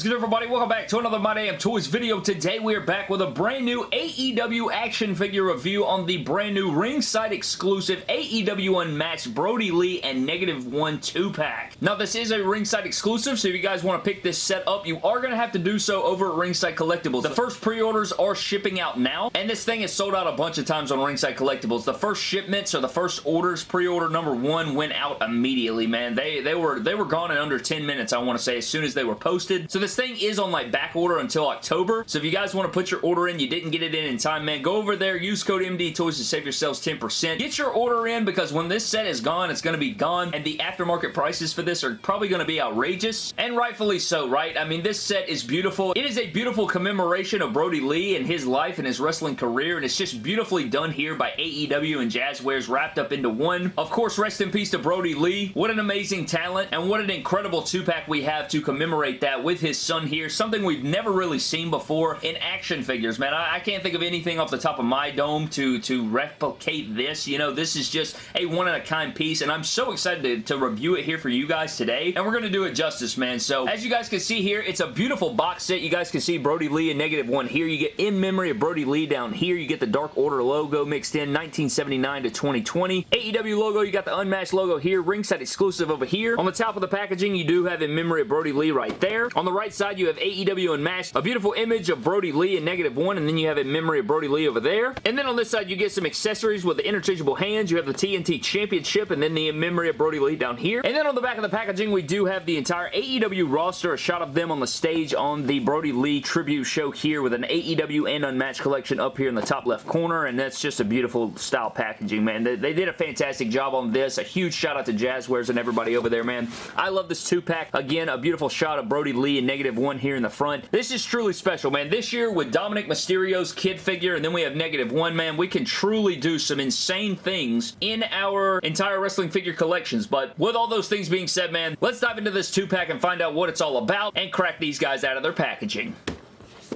is good everybody? Welcome back to another My Damn Toys video. Today we are back with a brand new AEW action figure review on the brand new ringside exclusive AEW Unmatched Brodie Lee and Negative 1 2-pack. Now this is a ringside exclusive so if you guys want to pick this set up you are going to have to do so over at Ringside Collectibles. The first pre-orders are shipping out now and this thing is sold out a bunch of times on Ringside Collectibles. The first shipments or the first orders, pre-order number one went out immediately man. They, they, were, they were gone in under 10 minutes I want to say as soon as they were posted. So this thing is on like back order until October. So if you guys want to put your order in, you didn't get it in in time, man, go over there, use code MD Toys to save yourselves 10%. Get your order in because when this set is gone, it's going to be gone, and the aftermarket prices for this are probably going to be outrageous, and rightfully so, right? I mean, this set is beautiful. It is a beautiful commemoration of Brodie Lee and his life and his wrestling career, and it's just beautifully done here by AEW and Jazwares wrapped up into one. Of course, rest in peace to Brodie Lee. What an amazing talent, and what an incredible two-pack we have to commemorate that with his son here. Something we've never really seen before in action figures, man. I, I can't think of anything off the top of my dome to, to replicate this. You know, this is just a one-of-a-kind piece, and I'm so excited to, to review it here for you guys today, and we're going to do it justice, man. So, as you guys can see here, it's a beautiful box set. You guys can see Brodie Lee and Negative 1 here. You get In Memory of Brodie Lee down here. You get the Dark Order logo mixed in, 1979 to 2020. AEW logo, you got the Unmatched logo here. Ringside exclusive over here. On the top of the packaging, you do have In Memory of Brodie Lee right there. On the right side, you have AEW Unmatched, a beautiful image of Brodie Lee in negative one, and then you have a memory of Brodie Lee over there. And then on this side, you get some accessories with the interchangeable hands. You have the TNT Championship, and then the memory of Brodie Lee down here. And then on the back of the packaging, we do have the entire AEW roster, a shot of them on the stage on the Brodie Lee tribute show here with an AEW and Unmatched collection up here in the top left corner, and that's just a beautiful style packaging, man. They, they did a fantastic job on this. A huge shout out to Jazwares and everybody over there, man. I love this two-pack. Again, a beautiful shot of Brodie Lee in negative one here in the front. This is truly special, man. This year with Dominik Mysterio's kid figure and then we have negative one, man, we can truly do some insane things in our entire wrestling figure collections. But with all those things being said, man, let's dive into this two-pack and find out what it's all about and crack these guys out of their packaging.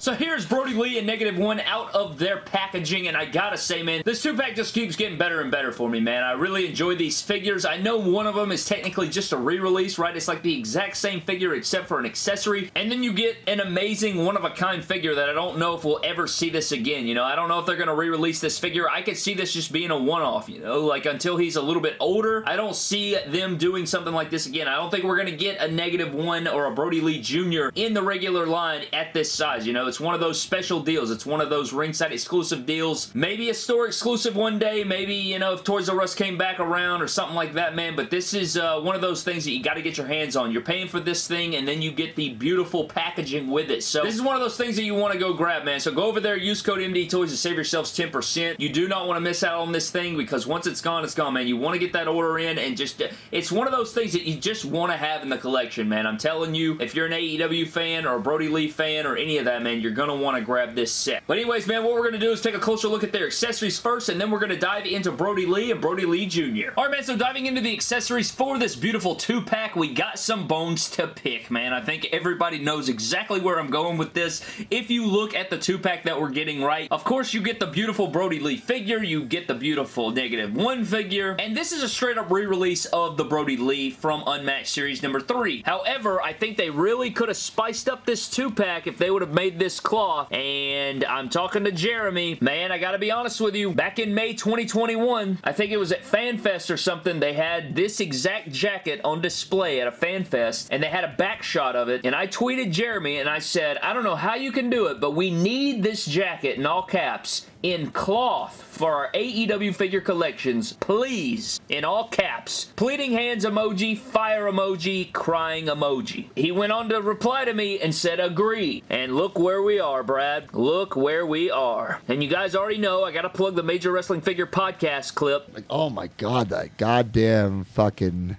So here's Brodie Lee and Negative One out of their packaging, and I gotta say, man, this two-pack just keeps getting better and better for me, man. I really enjoy these figures. I know one of them is technically just a re-release, right? It's like the exact same figure except for an accessory, and then you get an amazing one-of-a-kind figure that I don't know if we'll ever see this again, you know? I don't know if they're gonna re-release this figure. I could see this just being a one-off, you know? Like, until he's a little bit older, I don't see them doing something like this again. I don't think we're gonna get a Negative One or a Brodie Lee Jr. in the regular line at this size, you know? It's it's one of those special deals. It's one of those ringside exclusive deals. Maybe a store exclusive one day. Maybe, you know, if Toys R Us came back around or something like that, man. But this is uh, one of those things that you got to get your hands on. You're paying for this thing and then you get the beautiful packaging with it. So this is one of those things that you want to go grab, man. So go over there, use code MD Toys to save yourselves 10%. You do not want to miss out on this thing because once it's gone, it's gone, man. You want to get that order in and just, it's one of those things that you just want to have in the collection, man. I'm telling you, if you're an AEW fan or a Brodie Lee fan or any of that, man, you're going to want to grab this set. But anyways, man, what we're going to do is take a closer look at their accessories first, and then we're going to dive into Brodie Lee and Brodie Lee Jr. Alright, man, so diving into the accessories for this beautiful two-pack, we got some bones to pick, man. I think everybody knows exactly where I'm going with this. If you look at the two-pack that we're getting right, of course, you get the beautiful Brodie Lee figure, you get the beautiful Negative 1 figure, and this is a straight-up re-release of the Brodie Lee from Unmatched Series number 3. However, I think they really could have spiced up this two-pack if they would have made this cloth and I'm talking to Jeremy. Man, I gotta be honest with you. Back in May 2021, I think it was at FanFest or something, they had this exact jacket on display at a FanFest, and they had a back shot of it, and I tweeted Jeremy, and I said, I don't know how you can do it, but we need this jacket in all caps in cloth for our AEW figure collections, please, in all caps. Pleading hands emoji, fire emoji, crying emoji. He went on to reply to me and said agree. And look where we are, Brad. Look where we are. And you guys already know I gotta plug the Major Wrestling Figure podcast clip. Like, oh my god, that goddamn fucking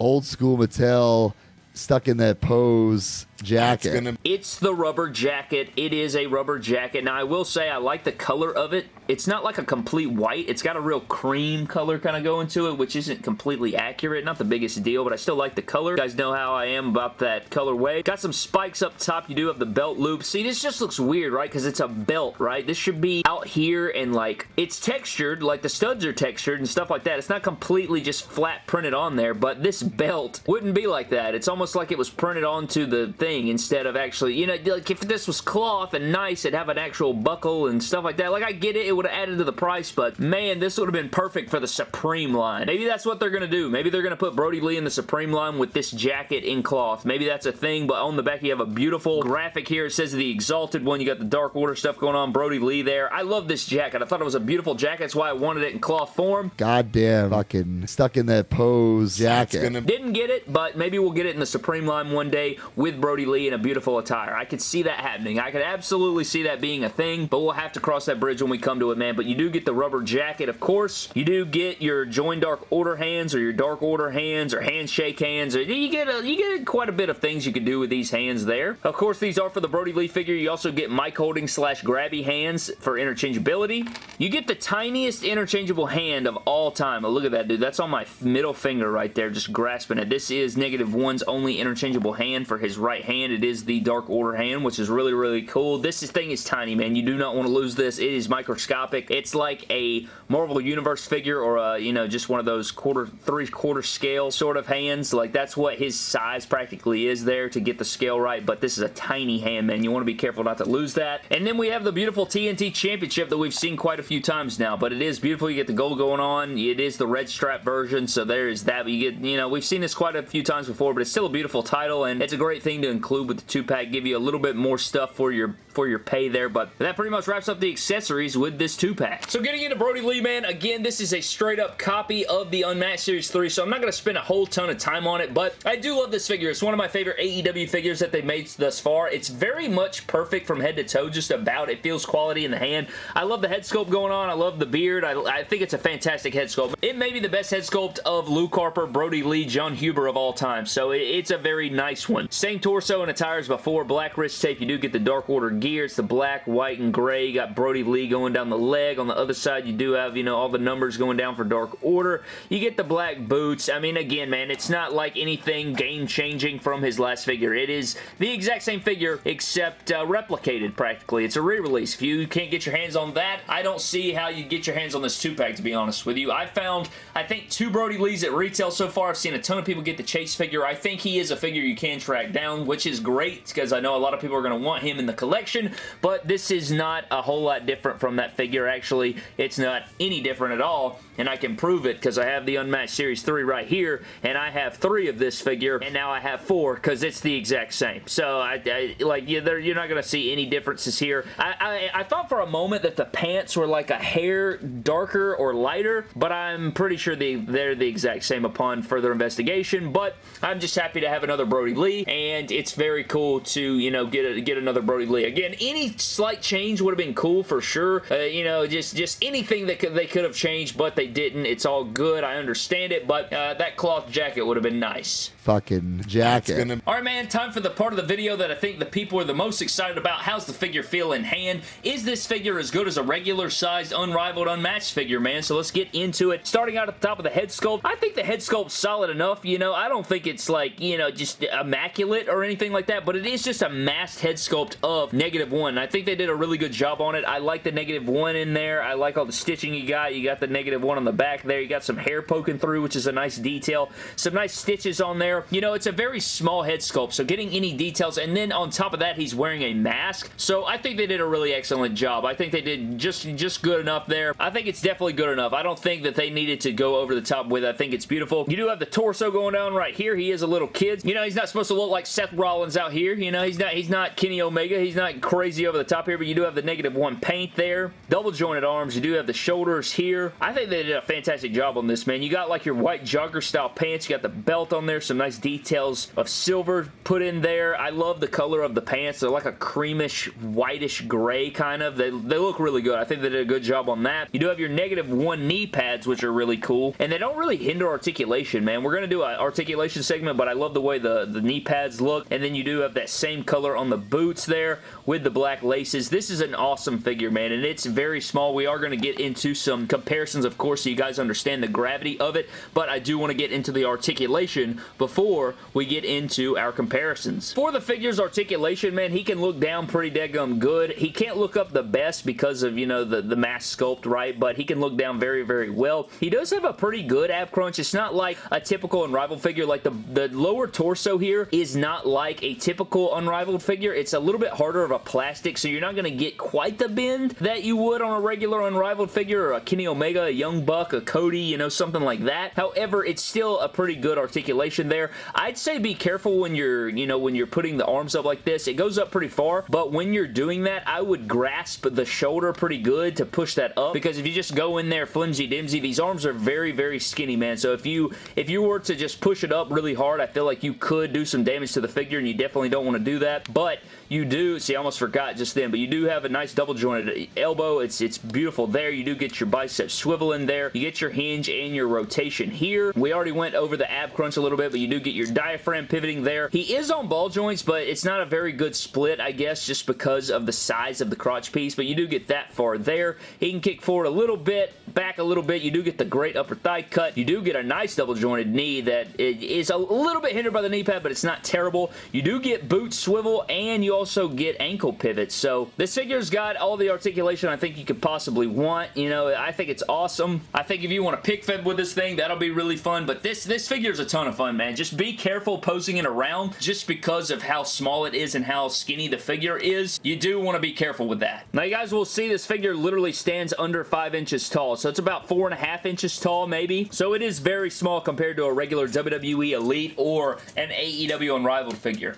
old school Mattel stuck in that pose jacket. Gonna... It's the rubber jacket. It is a rubber jacket. Now, I will say I like the color of it. It's not like a complete white. It's got a real cream color kind of going to it, which isn't completely accurate. Not the biggest deal, but I still like the color. You guys know how I am about that colorway. Got some spikes up top. You do have the belt loop. See, this just looks weird, right? Because it's a belt, right? This should be out here and like, it's textured, like the studs are textured and stuff like that. It's not completely just flat printed on there, but this belt wouldn't be like that. It's almost almost like it was printed onto the thing instead of actually, you know, like if this was cloth and nice, it'd have an actual buckle and stuff like that. Like, I get it, it would have added to the price, but man, this would have been perfect for the Supreme line. Maybe that's what they're going to do. Maybe they're going to put Brodie Lee in the Supreme line with this jacket in cloth. Maybe that's a thing, but on the back you have a beautiful graphic here. It says the Exalted one. You got the Dark Order stuff going on. Brodie Lee there. I love this jacket. I thought it was a beautiful jacket. That's why I wanted it in cloth form. Goddamn fucking stuck in that pose jacket. Gonna... Didn't get it, but maybe we'll get it in the Supreme line one day with Brodie Lee in a beautiful attire. I could see that happening. I could absolutely see that being a thing, but we'll have to cross that bridge when we come to it, man. But you do get the rubber jacket, of course. You do get your Join Dark Order hands or your Dark Order hands or handshake hands. Or you get a, you get quite a bit of things you can do with these hands there. Of course, these are for the Brodie Lee figure. You also get mic holding slash grabby hands for interchangeability. You get the tiniest interchangeable hand of all time. Oh, look at that, dude. That's on my middle finger right there, just grasping it. This is Negative One's only interchangeable hand for his right hand. It is the Dark Order hand, which is really, really cool. This thing is tiny, man. You do not want to lose this. It is microscopic. It's like a Marvel Universe figure or, a, you know, just one of those quarter, three-quarter scale sort of hands. Like, that's what his size practically is there to get the scale right, but this is a tiny hand, man. You want to be careful not to lose that. And then we have the beautiful TNT Championship that we've seen quite a few times now, but it is beautiful. You get the gold going on. It is the red strap version, so there is that. But you get, you know, we've seen this quite a few times before, but it's still a beautiful title, and it's a great thing to include with the two-pack. Give you a little bit more stuff for your for your pay there, but that pretty much wraps up the accessories with this two-pack. So getting into Brodie Lee, man, again, this is a straight-up copy of the Unmatched Series 3, so I'm not going to spend a whole ton of time on it, but I do love this figure. It's one of my favorite AEW figures that they've made thus far. It's very much perfect from head to toe, just about. It feels quality in the hand. I love the head sculpt going on. I love the beard. I, I think it's a fantastic head sculpt. It may be the best head sculpt of Luke Harper, Brodie Lee, Jon Huber of all time, so it, it's a very nice one. Same torso and attire as before. Black wrist tape. You do get the Dark Order gear. It's the black, white, and gray. You got Brodie Lee going down the leg. On the other side, you do have, you know, all the numbers going down for Dark Order. You get the black boots. I mean, again, man, it's not like anything game-changing from his last figure. It is the exact same figure, except uh, replicated, practically. It's a re-release. If you can't get your hands on that, I don't see how you get your hands on this two-pack, to be honest with you. I found, I think, two Brodie Lees at retail so far. I've seen a ton of people get the Chase figure. I think he is a figure you can track down, which is great, because I know a lot of people are going to want him in the collection, but this is not a whole lot different from that figure. Actually, it's not any different at all, and I can prove it because I have the Unmatched Series 3 right here, and I have three of this figure, and now I have four because it's the exact same. So, I, I like, yeah, you're not going to see any differences here. I, I, I thought for a moment that the pants were like a hair darker or lighter, but I'm pretty sure they, they're the exact same upon further investigation, but I'm just happy to have another Brodie Lee, and it's very cool to, you know, get, a, get another Brodie Lee. Again, any slight change would have been cool for sure. Uh, you know, just, just anything that could, they could have changed, but they didn't. It's all good. I understand it, but uh, that cloth jacket would have been nice. Fucking jacket. Gonna... Alright man, time for the part of the video that I think the people are the most excited about. How's the figure feel in hand? Is this figure as good as a regular sized, unrivaled, unmatched figure, man? So let's get into it. Starting out at the top of the head sculpt, I think the head sculpt's solid enough. You know, I don't think it's like, you know, just immaculate or anything like that, but it is just a masked head sculpt of Negative One. I think they did a really good job on it. I like the Negative One in there. I like all the stitching you got. You got the Negative One on the back there. You got some hair poking through, which is a nice detail. Some nice stitches on there. You know, it's a very small head sculpt, so getting any details, and then on top of that, he's wearing a mask, so I think they did a really excellent job. I think they did just, just good enough there. I think it's definitely good enough. I don't think that they needed to go over the top with it. I think it's beautiful. You do have the torso going down right here. He is a little kid. You know, he's not supposed to look like Seth Rollins out here. You know, he's not, he's not Kenny Omega. He's not crazy over the top here, but you do have the negative one paint there. Double jointed arms. You do have the shoulders here. I think they did a fantastic job on this, man. You got like your white jogger style pants. You got the belt on there. Some nice details of silver put in there. I love the color of the pants. They're like a creamish, whitish gray kind of. They, they look really good. I think they did a good job on that. You do have your negative one knee pads, which are really cool. And they don't really hinder articulation, man. We're going to do an articulation segment, but I love the way the, the knee pads look. And then you do have that same color on the boots there with the black laces. This is an awesome figure, man, and it's very small. We are going to get into some comparisons, of course, so you guys understand the gravity of it, but I do want to get into the articulation before we get into our comparisons. For the figure's articulation, man, he can look down pretty daggum good. He can't look up the best because of, you know, the, the mask sculpt, right, but he can look down very, very well. He does have a pretty good ab crunch. It's not like a typical Unrivaled figure. Like, the, the lower torso here is not like a typical Unrivaled figure. It's a little bit harder of a plastic, so you're not going to get quite the bend that you would on a regular Unrivaled figure or a Kenny Omega, a Young Buck, a Cody, you know, something like that. However, it's still a pretty good articulation there. I'd say be careful when you're, you know, when you're putting the arms up like this. It goes up pretty far, but when you're doing that, I would grasp the shoulder pretty good to push that up because if you just go in there flimsy-dimsy, these arms are very, very skinny, man. So if you if you were to just push it up really hard, I feel like you could do some damage to the figure and you definitely don't want to do that. But you do, see I almost forgot just then, but you do have a nice double jointed elbow. It's, it's beautiful there. You do get your bicep swivel in there. You get your hinge and your rotation here. We already went over the ab crunch a little bit, but you do get your diaphragm pivoting there. He is on ball joints, but it's not a very good split, I guess, just because of the size of the crotch piece, but you do get that far there. He can kick forward a little bit, back a little bit. You do get the great upper thigh cut. You do get a nice double jointed knee that is a little bit hindered by the knee pad, but it's not terrible. You do get boot swivel, and you also get ankle pivots. So this figure's got all the articulation I think you could possibly want. You know, I think it's awesome. I think if you want to pick fed with this thing, that'll be really fun. But this, this figure's a ton of fun, man. Just be careful posing it around just because of how small it is and how skinny the figure is. You do want to be careful with that. Now, you guys will see this figure literally stands under 5 inches tall. So it's about 4.5 inches tall, maybe. So it is very small compared to a regular WWE Elite or an AEW Unrivaled figure.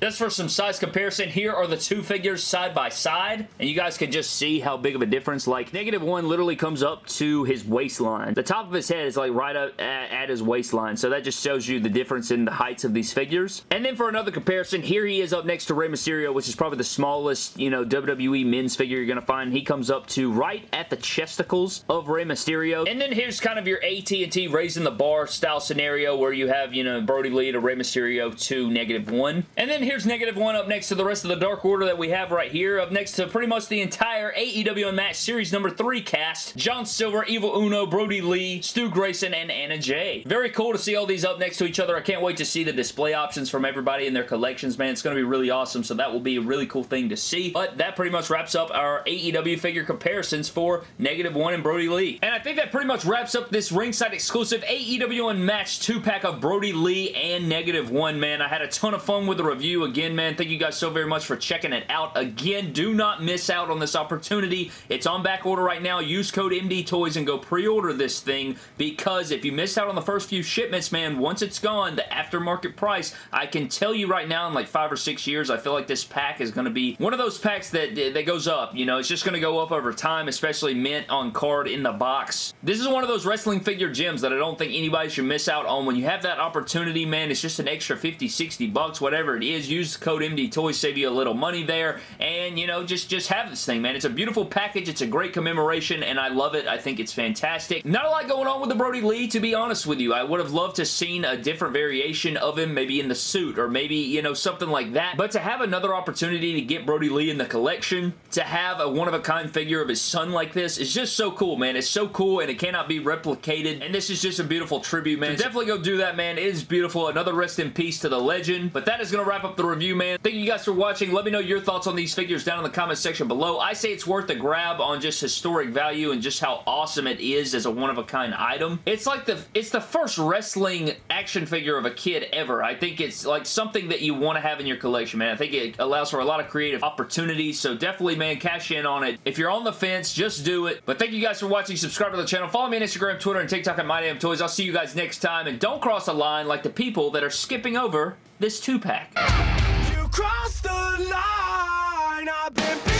Just for some size comparison, here are the two figures side by side, and you guys can just see how big of a difference. Like, negative one literally comes up to his waistline. The top of his head is like right up at, at his waistline, so that just shows you the difference in the heights of these figures. And then for another comparison, here he is up next to Rey Mysterio, which is probably the smallest, you know, WWE men's figure you're going to find. He comes up to right at the chesticles of Rey Mysterio. And then here's kind of your AT&T raising the bar style scenario where you have, you know, Brodie Lee to Rey Mysterio to negative one. And then here's negative one up next to the rest of the Dark Order that we have right here. Up next to pretty much the entire AEW Unmatched Series number 3 cast. John Silver, Evil Uno, Brodie Lee, Stu Grayson, and Anna Jay. Very cool to see all these up next to each other. I can't wait to see the display options from everybody in their collections, man. It's going to be really awesome, so that will be a really cool thing to see. But that pretty much wraps up our AEW figure comparisons for Negative One and Brodie Lee. And I think that pretty much wraps up this ringside exclusive AEW Unmatched 2-pack of Brodie Lee and Negative One, man. I had a ton of fun with the review again, man. Thank you guys so very much for checking it out. Again, do not miss out on this opportunity. It's on back order right now. Use code MD Toys and go pre-order this thing because if you missed out on the first few shipments, man, once it's gone, the aftermarket price, I can tell you right now in like five or six years, I feel like this pack is going to be one of those packs that, that goes up. You know, it's just going to go up over time, especially mint on card in the box. This is one of those wrestling figure gems that I don't think anybody should miss out on. When you have that opportunity, man, it's just an extra 50, 60 bucks, whatever it is. Use code MD Toys, save you a little money there, and, you know, just, just have this thing, man. It's a beautiful package. It's a great commemoration, and I love it. I think it's fantastic. Not a lot going on with the Brodie Lee, to be honest with you. I would have loved to seen a different variation of him, maybe in the suit, or maybe, you know, something like that. But to have another opportunity to get Brodie Lee in the collection, to have a one-of-a-kind figure of his son like this, is just so cool, man. It's so cool, and it cannot be replicated, and this is just a beautiful tribute, man. So definitely go do that, man. It is beautiful. Another rest in peace to the legend. But that is going to wrap up the review, man. Thank you guys for watching. Let me know your thoughts on these figures down in the comment section below. I say it's worth a grab on just historic value and just how awesome it is as a one-of-a-kind item. It's like the it's the first wrestling action figure of a kid ever. I think it's like something that you want to have in your collection, man. I think it allows for a lot of creative opportunities, so definitely, man, cash in on it. If you're on the fence, just do it. But thank you guys for watching. Subscribe to the channel. Follow me on Instagram, Twitter, and TikTok at MyDamnToys. I'll see you guys next time, and don't cross a line like the people that are skipping over this two-pack. You crossed the line. I've been